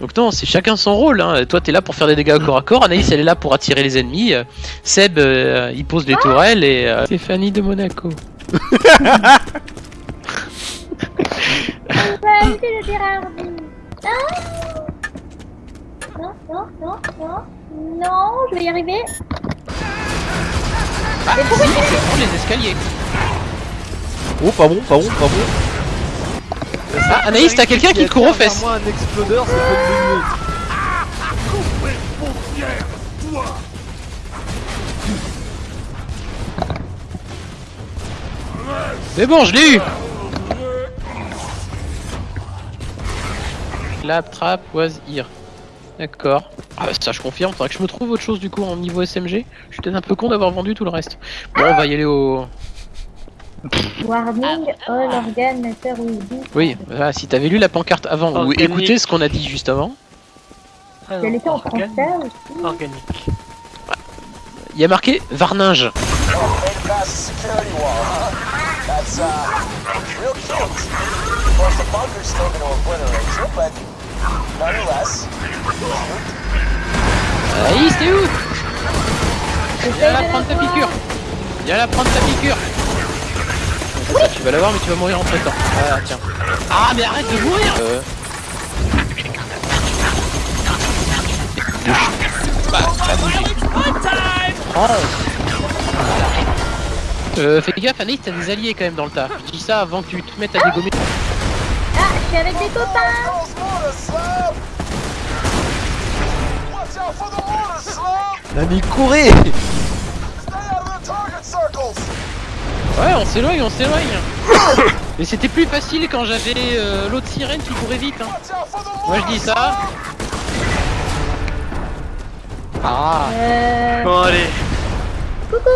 Donc non, c'est chacun son rôle. Hein. Toi, t'es là pour faire des dégâts au corps à corps. Anaïs, elle est là pour attirer les ennemis. Seb, euh, il pose des tourelles et euh, Stéphanie de Monaco. Hardy. Non, non, non, non, non, je vais y arriver. Ah, Mais pourquoi si, tu les escaliers. Oh, pas bon, pas bon, pas bon. Ah, Anaïs, t'as quelqu'un qui te court aux fesses. Moi, un explodeur, c'est pas de mieux. C'est bon, je l'ai eu Clap, trap, was here. D'accord. Ah bah ça je confirme, faudrait que je me trouve autre chose du coup en niveau SMG. Je suis peut-être un peu con d'avoir vendu tout le reste. Bon, on va y aller au... Warning, all organ matter will be. Oui, voilà, si t'avais lu la pancarte avant ou écouté ce qu'on a dit juste avant, Elle était en Organ- français aussi. Organique. il y a marqué Varninge. Made it past the security wall, huh? That's, uh, real cute. Of course, the bunker's still gonna obliterate you, but nonetheless, Anaïs, t'es où Viens là prendre ta piqûre Viens là prendre ta piqûre Tu vas l'avoir mais tu vas mourir entre temps. Ah tiens. Ah mais arrête de mourir euh... Bah. Oh. Euh, fais gaffe Anaïs, t'as des alliés quand même dans le tas. Je dis ça avant que tu te mettes à dégommer. Ah, je suis avec des copains. those mortars, Slab! Watch out for the mortars, Slab! Nami, courez Stay out of the target circles! Ouais, on s'éloigne, on s'éloigne. Mais c'était plus facile quand j'avais euh, l'autre sirène qui courait vite. Hein. Moi je dis ça. Ah. Euh. Bon, allez. Coucou.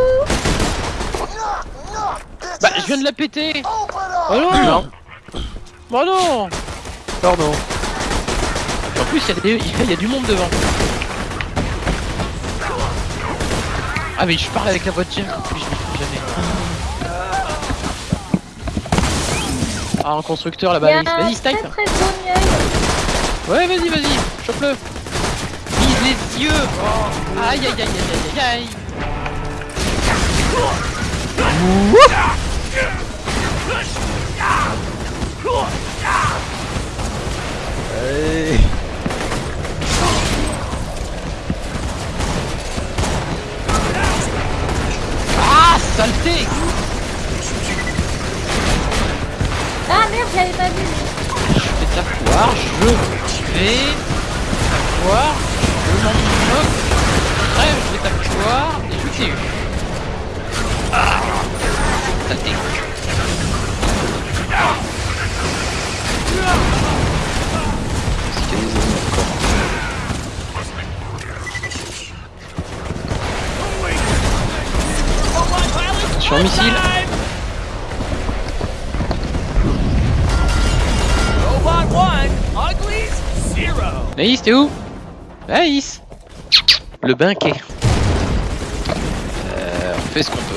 Bah je viens de la péter. Oh non. Oh non Pardon. En plus, il y, a des- il y a du monde devant. Ah, mais je parle avec la voiture. Ah, un constructeur là-bas. Vas-y, très snipe. très miel. Ouais, vas-y, vas-y. Chope-le. Vise les yeux. Aïe, aïe, aïe, aïe, aïe, aïe. Et je t'ai eu. Ah, des encore Attention missile Naïs, t'es où? Naïs Le banquet. On fait ce qu'on peut.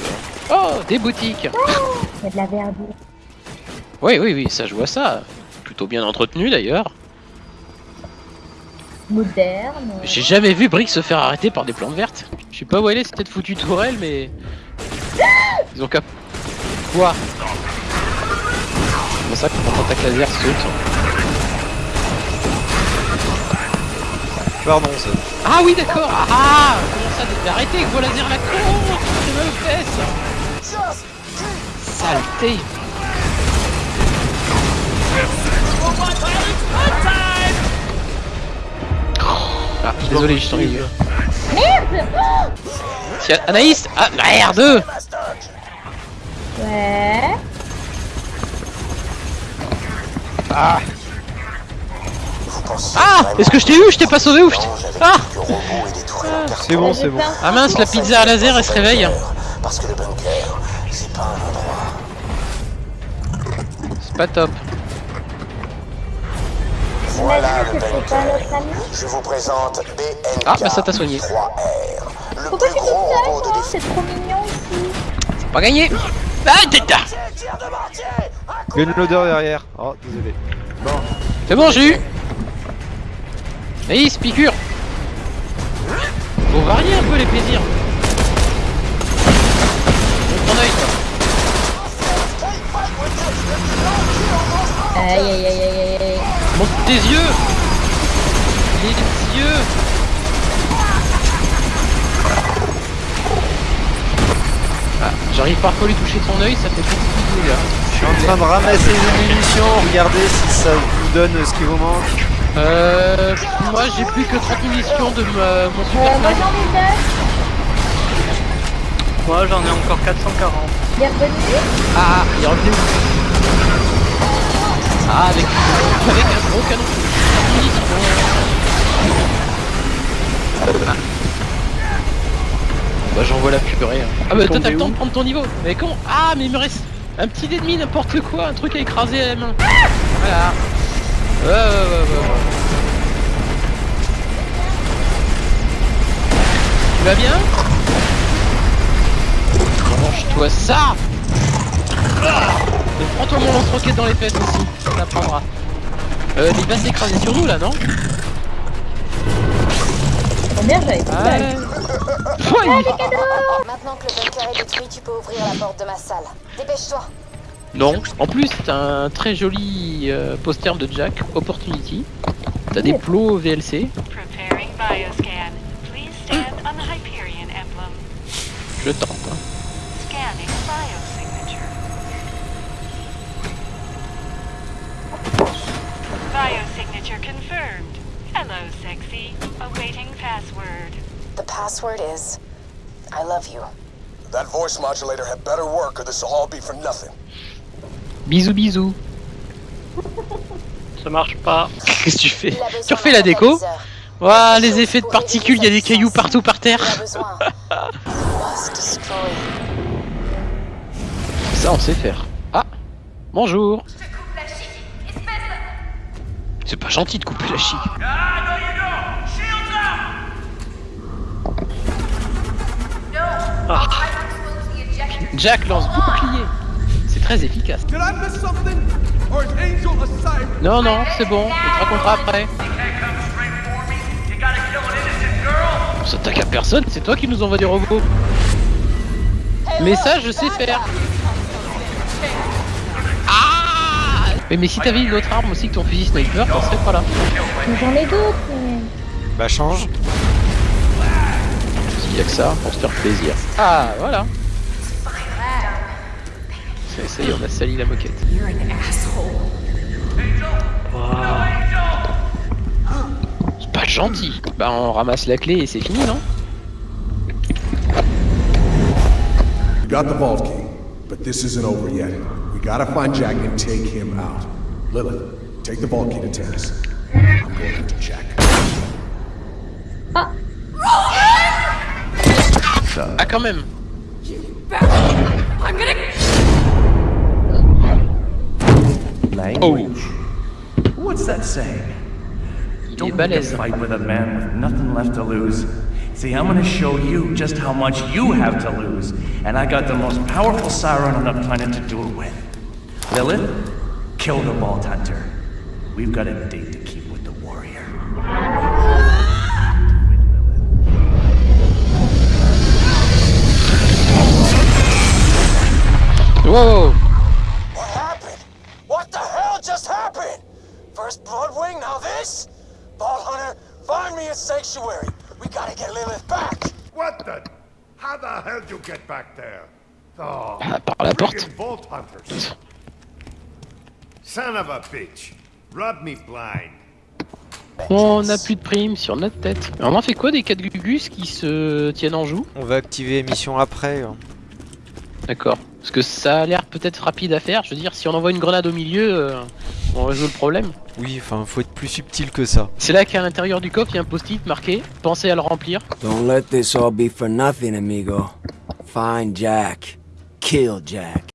Oh, des boutiques Il y a de la verdure. Oui, oui, oui, ça je vois ça. Plutôt bien entretenu d'ailleurs. Moderne. J'ai jamais vu Brick se faire arrêter par des plantes vertes. Je sais pas où elle est, c'est peut-être foutu tourelle, mais... Ils ont cap... Quoi C'est pour ça que quand attaque laser saute. Pardon, ça. Ah oui d'accord Ah Arrêtez avec vos lasers la con C'est mal aux fesses Just keep Saleté. Ah, désolé, je suis en milieu. Merde Tiens, Anaïs Ah, merde Ouais. Ah Ah Est-ce que je t'ai eu Je t'ai pas sauvé ou je t'ai... Ah C'est bon, c'est bon. Ah mince, la pizza à laser, elle se réveille Parce que le bunker, c'est pas un endroit. C'est pas top. Voilà le bunker. Je vous présente BNK. Ah, bah ça t'a soigné. 3R. Le Pourquoi plus tu dis gros ça, robot de toi défense. C'est trop mignon ici. C'est pas gagné Ah, t'es là Tire de mortier Il y a une odeur derrière. Oh, désolé. C'est bon, j'ai eu Et il se piqûre les plaisirs Montre ton œil toi Aïe aïe aïe aïe. Montre tes yeux Les yeux Ah, j'arrive pas à lui toucher son œil, ça fait beaucoup de dégâts. Je suis en train de ramasser les munitions, regardez si ça vous donne ce qui vous manque. Euh, moi j'ai plus que 30 munitions de ma- mon Euh, super moi sniper. j'en ai deux. Moi j'en ai encore 440. Bienvenue. Ah, il est revenu. Ah, avec, avec un gros canon. Ah. Bah j'envoie la purée. hein. Ah bah toi t'as le temps de prendre ton niveau. Mais comment? Ah mais il me reste un petit ennemi, n'importe quoi, un truc à écraser à la main. Voilà. Ouais ouais ouais ouais. ouais. Tu vas bien Mange-toi ça Et Prends-toi mon lance-roquette dans les fesses aussi, ça t'apprendra. Euh, il va s'écraser sur nous là, non Oh merde, j'avais pas Ouais, il- Maintenant que le bunker est détruit, tu peux ouvrir la porte de ma salle. Dépêche-toi. Non, en plus t'as un très joli euh, poster de Jack, Opportunity. T'as des plots VLC, Preparing bioscan. Please stand on the Hyperion emblem. je tente. hein. Scanning biosignature. Biosignature confirmed. Hello, sexy. Awaiting password. The password is I love you. That voice modulator had better work or this will all be for nothing. Bisous bisous. Ça marche pas. Qu'est-ce que tu fais Tu refais la déco. Ouah, les effets de particules, il y a des cailloux partout par terre. Ça on sait faire. Ah Bonjour C'est pas gentil de couper la chic. Ah. Jack lance bouclier. C'est très efficace. Non, non, c'est bon, on te racontera après. On s'attaque à personne, c'est toi qui nous envoie des robots. Mais ça, je sais faire. Ah mais, mais si t'avais une autre arme aussi que ton fusil sniper, t'en serais pas là. Mais J'en ai d'autres. mais- Bah change. S'il y a que ça, pour se faire plaisir. Ah, voilà. Ça, ça y est, on a sali la moquette. C'est pas gentil. Bah, on ramasse la clé et c'est fini, non? You got the vault key, but this isn't over yet. We gotta find Jack and take him out. Lilith, take the vault key to Terrace. I'm going after Jack. Ah, quand même. Language. Oh. What's that saying? Il Don't pick a balèze. fight with a man with nothing left to lose. See, I'm gonna show you just how much you have to lose, and I got the most powerful siren on the planet to do it with. Lilith, kill the Vault Hunter. We've got a date Ah, par la porte. friggin' Vault Hunters. Son of a bitch. Rub me blind. On n'a plus de primes sur notre tête. On en fait quoi des 4 gugus qui se tiennent en joue? On va activer mission après. hein. D'accord. Parce que ça a l'air peut-être rapide à faire. Je veux dire, si on envoie une grenade au milieu, euh, on résout le problème. Oui, enfin, faut être plus subtil que ça. C'est là qu'à l'intérieur du coffre, il y a un post-it marqué. Pensez à le remplir. Don't let this all be for nothing, amigo. Find Jack. Kill Jack.